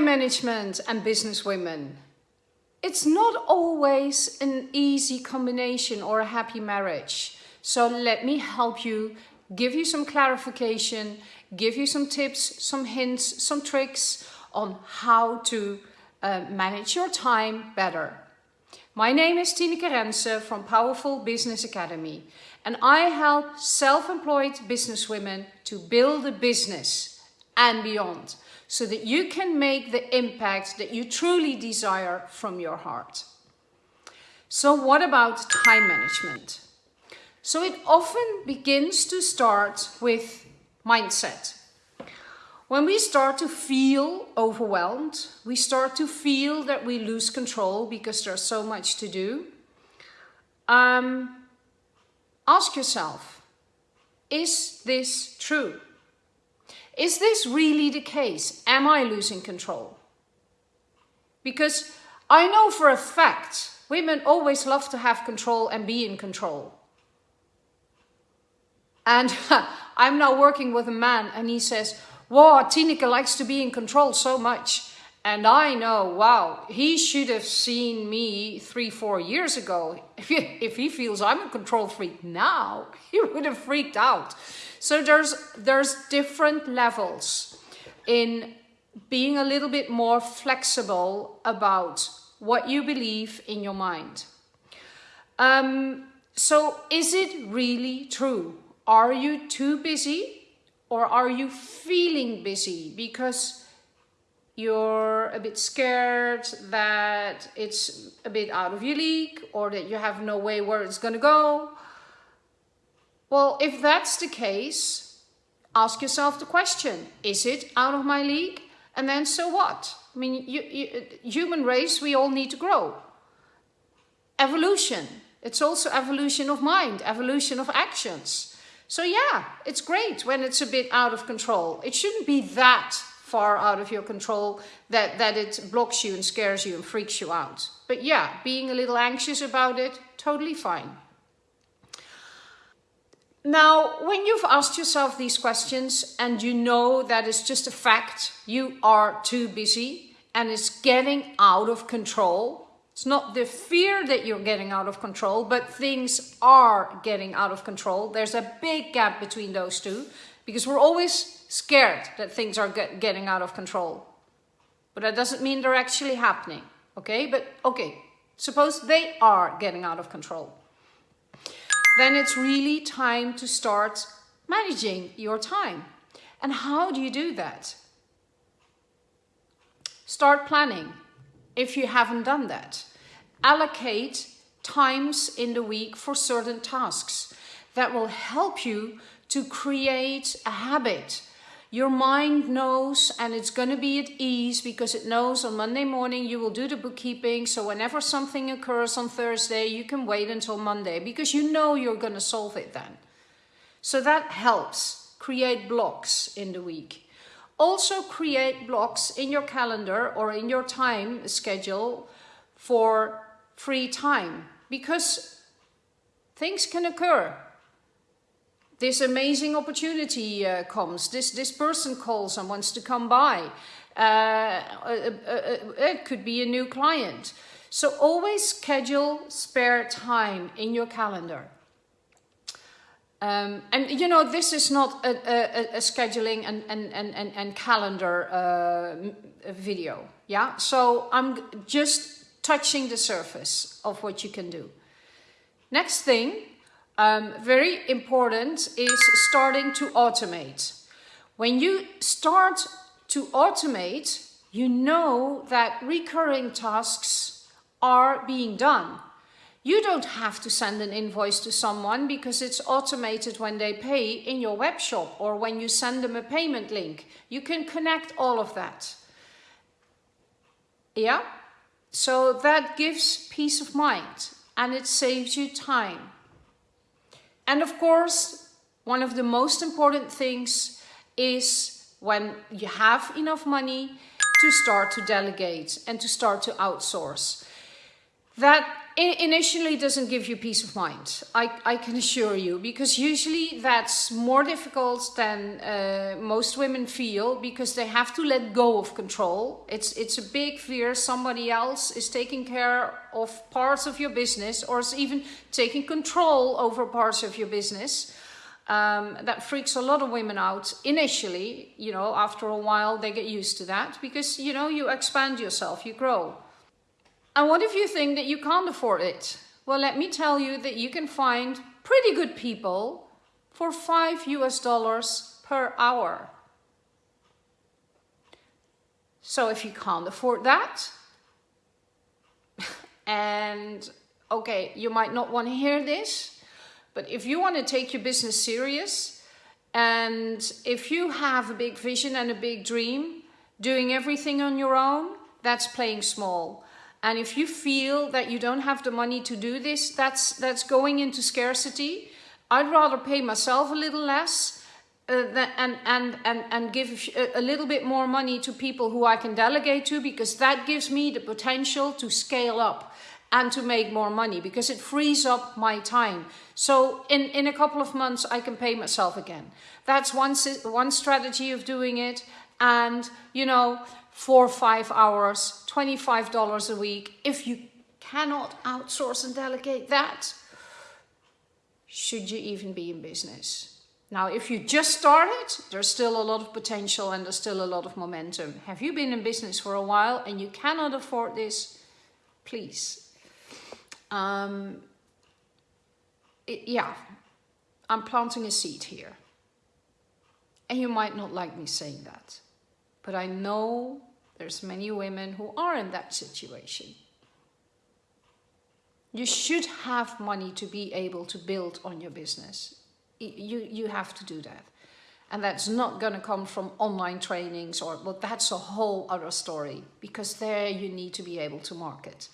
management and business women. It's not always an easy combination or a happy marriage. So let me help you, give you some clarification, give you some tips, some hints, some tricks on how to uh, manage your time better. My name is Tineke Rense from Powerful Business Academy and I help self-employed businesswomen to build a business and beyond so that you can make the impact that you truly desire from your heart. So what about time management? So it often begins to start with mindset. When we start to feel overwhelmed, we start to feel that we lose control because there's so much to do. Um, ask yourself, is this true? Is this really the case? Am I losing control? Because I know for a fact women always love to have control and be in control. And I'm now working with a man and he says, wow, Tineke likes to be in control so much. And I know, wow, he should have seen me three, four years ago. If he, feels I'm a control freak now, he would have freaked out. So there's, there's different levels in being a little bit more flexible about what you believe in your mind. Um, so is it really true? Are you too busy or are you feeling busy because you're a bit scared that it's a bit out of your league or that you have no way where it's going to go well, if that's the case, ask yourself the question, is it out of my league? And then so what? I mean, you, you, human race, we all need to grow. Evolution, it's also evolution of mind, evolution of actions. So yeah, it's great when it's a bit out of control. It shouldn't be that far out of your control that, that it blocks you and scares you and freaks you out. But yeah, being a little anxious about it, totally fine. Now, when you've asked yourself these questions and you know that it's just a fact, you are too busy and it's getting out of control. It's not the fear that you're getting out of control, but things are getting out of control. There's a big gap between those two because we're always scared that things are get, getting out of control. But that doesn't mean they're actually happening, okay? But okay, suppose they are getting out of control then it's really time to start managing your time. And how do you do that? Start planning if you haven't done that. Allocate times in the week for certain tasks that will help you to create a habit your mind knows and it's going to be at ease because it knows on Monday morning you will do the bookkeeping. So whenever something occurs on Thursday, you can wait until Monday because you know you're going to solve it then. So that helps create blocks in the week. Also create blocks in your calendar or in your time schedule for free time because things can occur this amazing opportunity uh, comes, this, this person calls and wants to come by. Uh, uh, uh, uh, it could be a new client. So always schedule spare time in your calendar. Um, and you know, this is not a, a, a scheduling and, and, and, and, calendar uh, video. Yeah, so I'm just touching the surface of what you can do. Next thing um, very important is starting to automate. When you start to automate, you know that recurring tasks are being done. You don't have to send an invoice to someone because it's automated when they pay in your web shop or when you send them a payment link. You can connect all of that. Yeah? So that gives peace of mind and it saves you time. And of course, one of the most important things is when you have enough money to start to delegate and to start to outsource. that initially doesn't give you peace of mind. I, I can assure you, because usually that's more difficult than uh, most women feel because they have to let go of control. It's, it's a big fear somebody else is taking care of parts of your business or is even taking control over parts of your business. Um, that freaks a lot of women out initially, you know, after a while they get used to that because, you know, you expand yourself, you grow. And what if you think that you can't afford it? Well, let me tell you that you can find pretty good people for 5 US dollars per hour. So if you can't afford that, and okay, you might not want to hear this, but if you want to take your business serious, and if you have a big vision and a big dream, doing everything on your own, that's playing small. And if you feel that you don't have the money to do this, that's, that's going into scarcity. I'd rather pay myself a little less uh, and, and, and, and give a little bit more money to people who I can delegate to because that gives me the potential to scale up and to make more money because it frees up my time. So in, in a couple of months, I can pay myself again. That's one, one strategy of doing it. And, you know, four or five hours, $25 a week. If you cannot outsource and delegate that, should you even be in business? Now, if you just started, there's still a lot of potential and there's still a lot of momentum. Have you been in business for a while and you cannot afford this? Please. Um, it, yeah, I'm planting a seed here. And you might not like me saying that. But I know there's many women who are in that situation. You should have money to be able to build on your business. You, you have to do that. And that's not going to come from online trainings or, well, that's a whole other story because there you need to be able to market.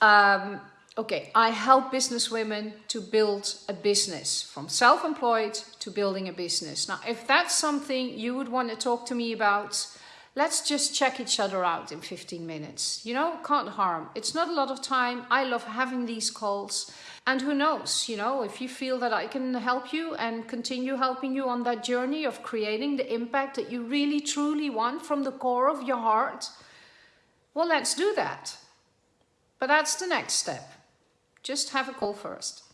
Um, okay, I help business women to build a business from self-employed to building a business. Now, if that's something you would want to talk to me about, let's just check each other out in 15 minutes. You know, can't harm. It's not a lot of time. I love having these calls. And who knows, you know, if you feel that I can help you and continue helping you on that journey of creating the impact that you really truly want from the core of your heart, well, let's do that. But that's the next step. Just have a call first.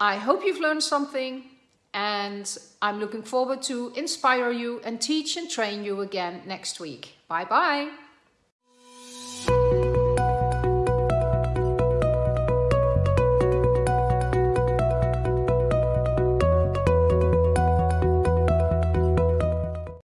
I hope you've learned something and I'm looking forward to inspire you and teach and train you again next week. Bye bye.